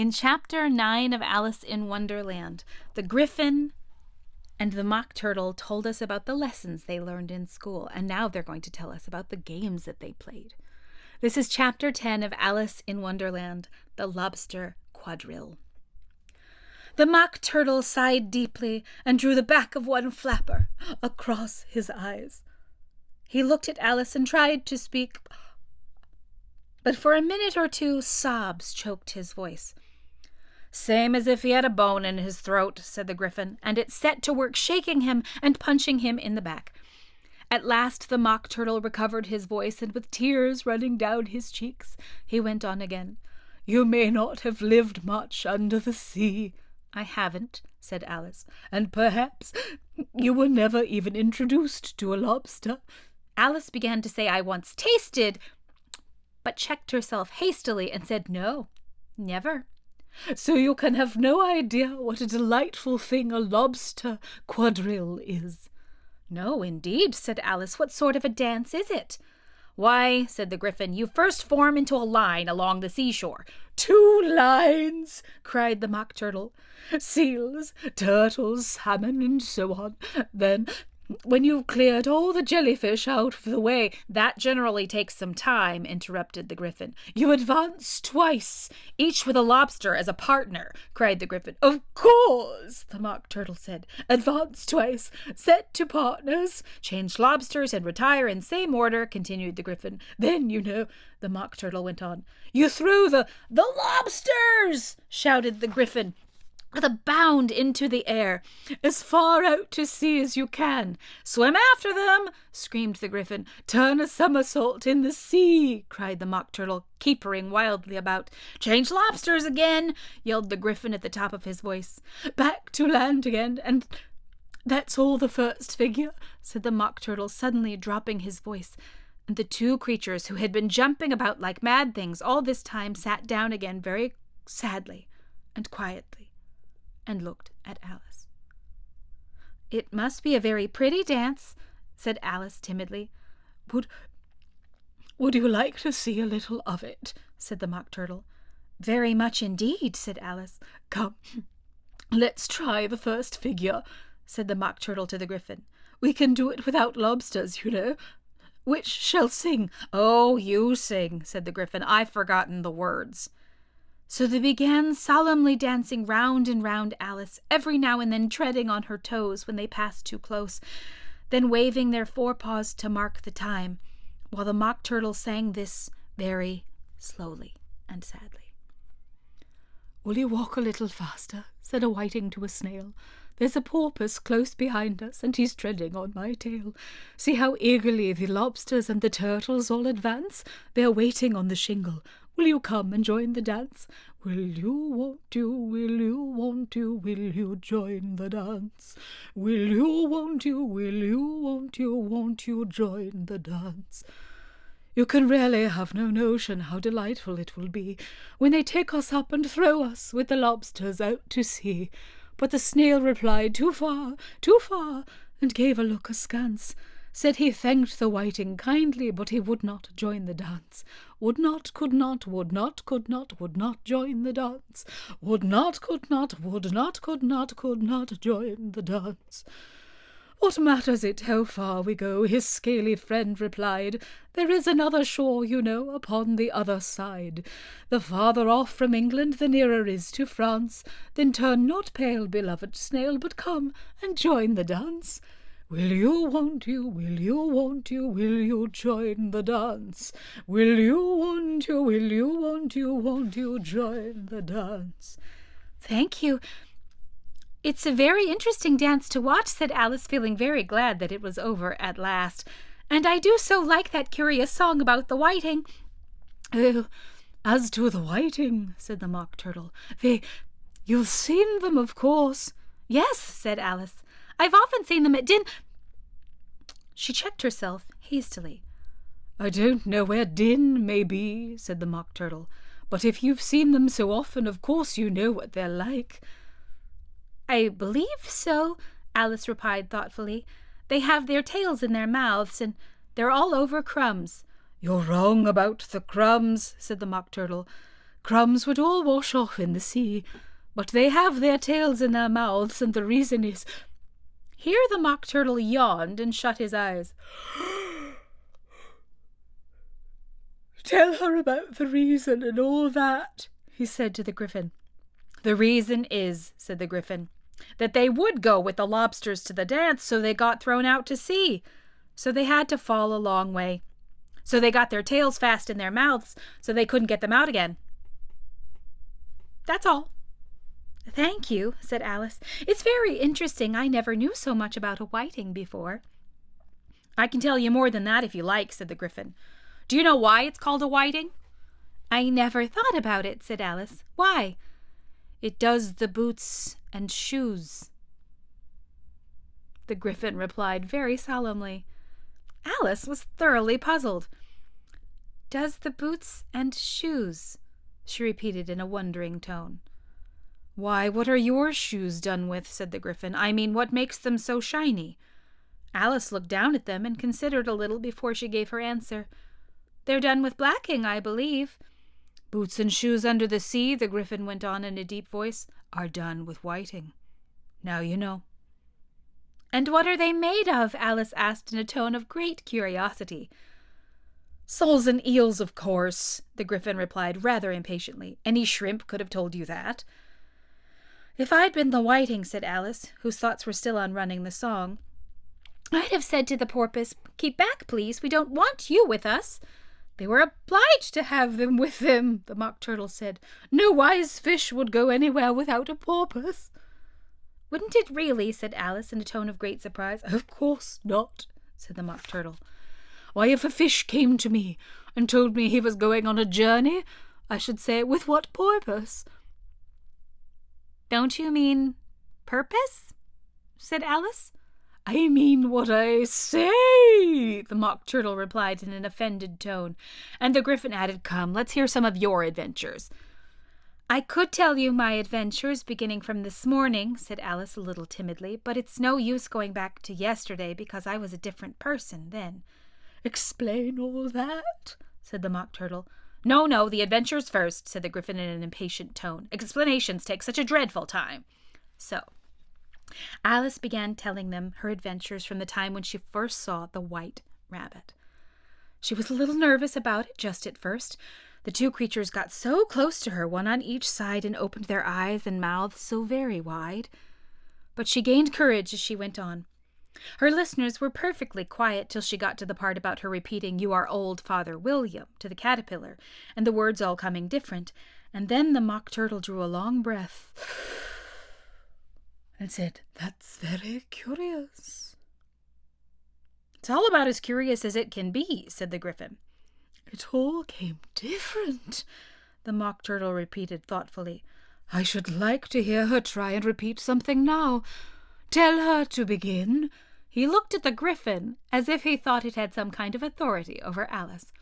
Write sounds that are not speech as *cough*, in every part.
In chapter 9 of Alice in Wonderland, the Gryphon and the mock turtle told us about the lessons they learned in school, and now they're going to tell us about the games that they played. This is chapter 10 of Alice in Wonderland, The Lobster Quadrille. The mock turtle sighed deeply and drew the back of one flapper across his eyes. He looked at Alice and tried to speak, but for a minute or two sobs choked his voice. Same as if he had a bone in his throat, said the Gryphon, and it set to work shaking him and punching him in the back. At last the Mock Turtle recovered his voice, and with tears running down his cheeks, he went on again. You may not have lived much under the sea. I haven't, said Alice, and perhaps you were never even introduced to a lobster. Alice began to say I once tasted, but checked herself hastily and said no, never. So you can have no idea what a delightful thing a lobster quadrille is. No, indeed, said Alice. What sort of a dance is it? Why, said the Gryphon, you first form into a line along the seashore. Two lines, cried the Mock Turtle. Seals, turtles, salmon, and so on. Then when you've cleared all the jellyfish out of the way, that generally takes some time, interrupted the Gryphon. You advance twice, each with a lobster as a partner, cried the Gryphon. Of course, the Mock Turtle said. Advance twice, set to partners, change lobsters, and retire in same order, continued the Gryphon. Then, you know, the Mock Turtle went on. You threw the the lobsters, shouted the Gryphon with a bound into the air, as far out to sea as you can. Swim after them, screamed the Gryphon. Turn a somersault in the sea, cried the Mock Turtle, capering wildly about. Change lobsters again, yelled the Gryphon at the top of his voice. Back to land again, and that's all the first figure, said the Mock Turtle, suddenly dropping his voice. And the two creatures, who had been jumping about like mad things all this time, sat down again very sadly and quietly and looked at Alice. It must be a very pretty dance, said Alice timidly. Would would you like to see a little of it? said the Mock Turtle. Very much indeed, said Alice. Come, let's try the first figure, said the Mock Turtle to the Gryphon. We can do it without lobsters, you know. Which shall sing? Oh, you sing, said the Gryphon. I've forgotten the words. So they began solemnly dancing round and round Alice, every now and then treading on her toes when they passed too close, then waving their forepaws to mark the time, while the Mock Turtle sang this very slowly and sadly. Will you walk a little faster? said a whiting to a snail. There's a porpoise close behind us, and he's treading on my tail. See how eagerly the lobsters and the turtles all advance. They're waiting on the shingle. Will you come and join the dance? Will you, won't you, will you, won't you, will you join the dance? Will you, won't you, will you, won't you, won't you join the dance? You can really have no notion how delightful it will be when they take us up and throw us with the lobsters out to sea. But the snail replied, Too far, too far, and gave a look askance said he thanked the whiting kindly, but he would not join the dance. Would not, could not, would not, could not, would not join the dance. Would not, could not, would not, could not, could not join the dance. What matters it how far we go? His scaly friend replied. There is another shore, you know, upon the other side. The farther off from England, the nearer is to France. Then turn not pale, beloved snail, but come and join the dance. Will you, won't you, will you, won't you, will you join the dance? Will you, won't you, will you, won't you, won't you join the dance? Thank you. It's a very interesting dance to watch, said Alice, feeling very glad that it was over at last. And I do so like that curious song about the whiting. Oh, as to the whiting, said the Mock Turtle, they. You've seen them, of course. Yes, said Alice. I've often seen them at din. She checked herself hastily. I don't know where din may be, said the Mock Turtle, but if you've seen them so often, of course you know what they're like. I believe so, Alice replied thoughtfully. They have their tails in their mouths, and they're all over crumbs. You're wrong about the crumbs, said the Mock Turtle. crumbs would all wash off in the sea. But they have their tails in their mouths, and the reason is. Here the Mock Turtle yawned and shut his eyes. *gasps* Tell her about the reason and all that, he said to the Gryphon. The reason is, said the Gryphon, that they would go with the lobsters to the dance, so they got thrown out to sea. So they had to fall a long way. So they got their tails fast in their mouths, so they couldn't get them out again. That's all. Thank you, said Alice. It's very interesting. I never knew so much about a whiting before. I can tell you more than that if you like, said the Gryphon. Do you know why it's called a whiting? I never thought about it, said Alice. Why? It does the boots and shoes. The Gryphon replied very solemnly. Alice was thoroughly puzzled. Does the boots and shoes? she repeated in a wondering tone. Why, what are your shoes done with? said the Gryphon. I mean, what makes them so shiny? Alice looked down at them and considered a little before she gave her answer. They're done with blacking, I believe. Boots and shoes under the sea, the Gryphon went on in a deep voice, are done with whiting. Now you know. And what are they made of? Alice asked in a tone of great curiosity. Soles and eels, of course, the Gryphon replied rather impatiently. Any shrimp could have told you that. If I'd been the whiting, said Alice, whose thoughts were still on running the song, I'd have said to the porpoise, Keep back, please. We don't want you with us. They were obliged to have them with them, the Mock Turtle said. No wise fish would go anywhere without a porpoise. Wouldn't it really? said Alice in a tone of great surprise. Of course not, said the Mock Turtle. Why, if a fish came to me and told me he was going on a journey, I should say, with what purpose? Don't you mean purpose? said Alice. I mean what I say, the Mock Turtle replied in an offended tone, and the Gryphon added, Come, let's hear some of your adventures. I could tell you my adventures beginning from this morning, said Alice a little timidly, but it's no use going back to yesterday because I was a different person then. Explain all that, said the Mock Turtle. No, no, the adventures first, said the Gryphon in an impatient tone. Explanations take such a dreadful time. So, Alice began telling them her adventures from the time when she first saw the white rabbit. She was a little nervous about it just at first. The two creatures got so close to her, one on each side, and opened their eyes and mouths so very wide. But she gained courage as she went on. Her listeners were perfectly quiet till she got to the part about her repeating, You are old Father William, to the caterpillar, and the words all coming different. And then the Mock Turtle drew a long breath *sighs* and said, That's very curious. It's all about as curious as it can be, said the Gryphon. It all came different, the Mock Turtle repeated thoughtfully. I should like to hear her try and repeat something now. Tell her to begin. He looked at the Gryphon as if he thought it had some kind of authority over Alice.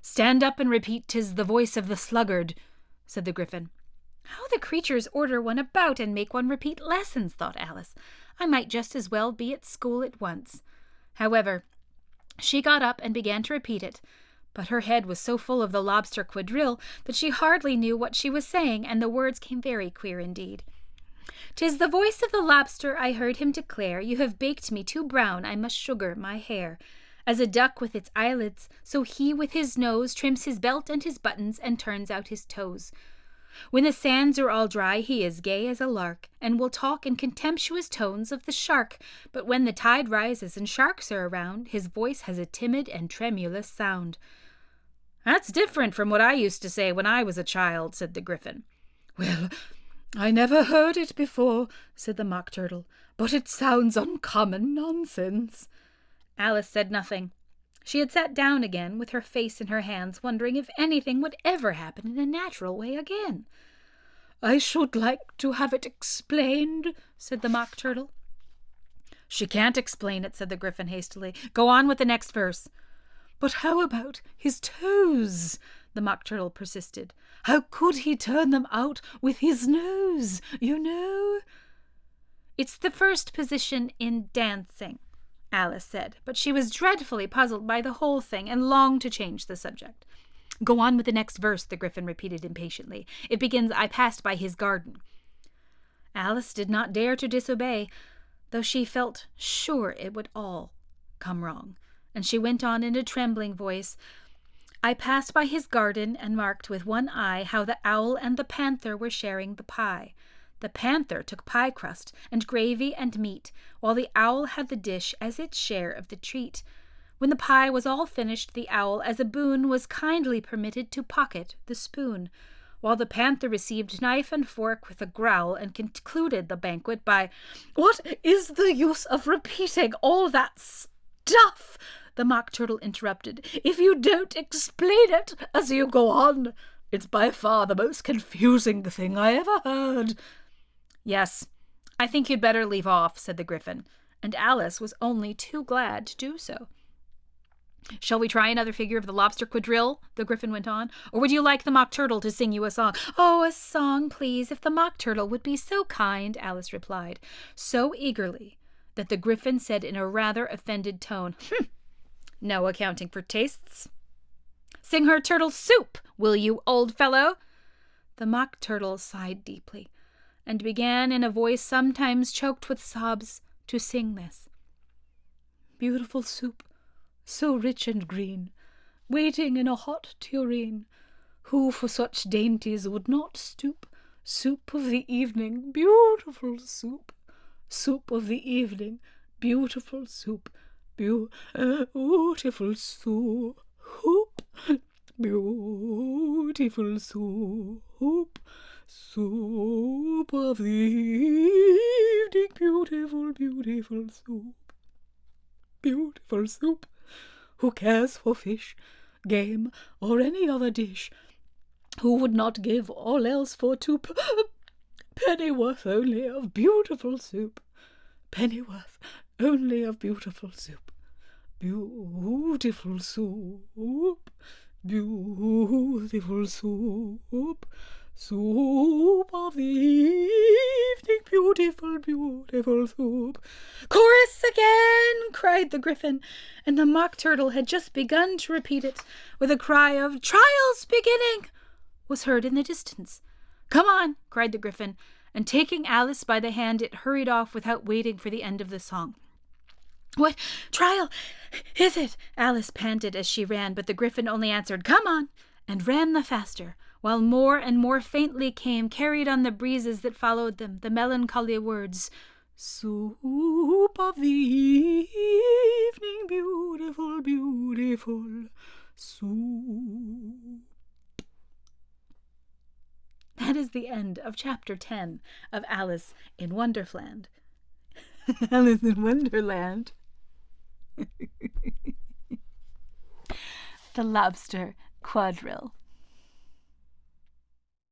Stand up and repeat "'Tis the voice of the sluggard," said the Gryphon. How the creatures order one about and make one repeat lessons, thought Alice. I might just as well be at school at once. However, she got up and began to repeat it, but her head was so full of the lobster quadrille that she hardly knew what she was saying, and the words came very queer indeed. "'Tis the voice of the lobster, I heard him declare, You have baked me too brown, I must sugar my hair. As a duck with its eyelids, so he with his nose Trims his belt and his buttons, and turns out his toes. When the sands are all dry, he is gay as a lark, and will talk in contemptuous tones of the shark. But when the tide rises and sharks are around, his voice has a timid and tremulous sound. That's different from what I used to say when I was a child, said the Gryphon. Well, I never heard it before, said the Mock Turtle, but it sounds uncommon nonsense. Alice said nothing. She had sat down again, with her face in her hands, wondering if anything would ever happen in a natural way again. I should like to have it explained, said the Mock Turtle. She can't explain it, said the Gryphon hastily. Go on with the next verse. But how about his toes? The Mock Turtle persisted. How could he turn them out with his nose, you know? It's the first position in dancing, Alice said, but she was dreadfully puzzled by the whole thing and longed to change the subject. Go on with the next verse, the Gryphon repeated impatiently. It begins, I passed by his garden. Alice did not dare to disobey, though she felt sure it would all come wrong, and she went on in a trembling voice, I passed by his garden and marked with one eye how the owl and the panther were sharing the pie. The panther took pie crust and gravy and meat, while the owl had the dish as its share of the treat. When the pie was all finished, the owl, as a boon, was kindly permitted to pocket the spoon, while the panther received knife and fork with a growl and concluded the banquet by, What is the use of repeating all that stuff? The Mock Turtle interrupted. If you don't explain it as you go on, it's by far the most confusing thing I ever heard. Yes, I think you'd better leave off, said the Gryphon, and Alice was only too glad to do so. Shall we try another figure of the lobster quadrille? the Gryphon went on. Or would you like the Mock Turtle to sing you a song? Oh, a song, please, if the Mock Turtle would be so kind, Alice replied, so eagerly that the Gryphon said in a rather offended tone, hm, no accounting for tastes. Sing her turtle soup, will you, old fellow? The Mock Turtle sighed deeply and began in a voice sometimes choked with sobs to sing this. Beautiful soup, so rich and green, waiting in a hot tureen, who for such dainties would not stoop? Soup of the evening, beautiful soup, soup of the evening, beautiful soup, Eh, beautiful soup, beautiful soup. Soup of the evening, beautiful, beautiful soup. Beautiful soup. Who cares for fish, game, or any other dish? Who would not give all else for two p- pennyworth only of beautiful soup? Pennyworth only of beautiful soup. Beautiful soup. Beautiful soup. Soup of the evening, beautiful, beautiful soup. Chorus again, cried the Gryphon, and the Mock Turtle had just begun to repeat it, with a cry of Trials beginning was heard in the distance. Come on, cried the Gryphon, and taking Alice by the hand, it hurried off without waiting for the end of the song. What trial is it? Alice panted as she ran, but the Gryphon only answered, Come on, and ran the faster while more and more faintly came, carried on the breezes that followed them, the melancholy words, Soup of the evening, beautiful, beautiful soup. That is the end of chapter 10 of Alice in Wonderland. *laughs* Alice in Wonderland. *laughs* the Lobster Quadrille.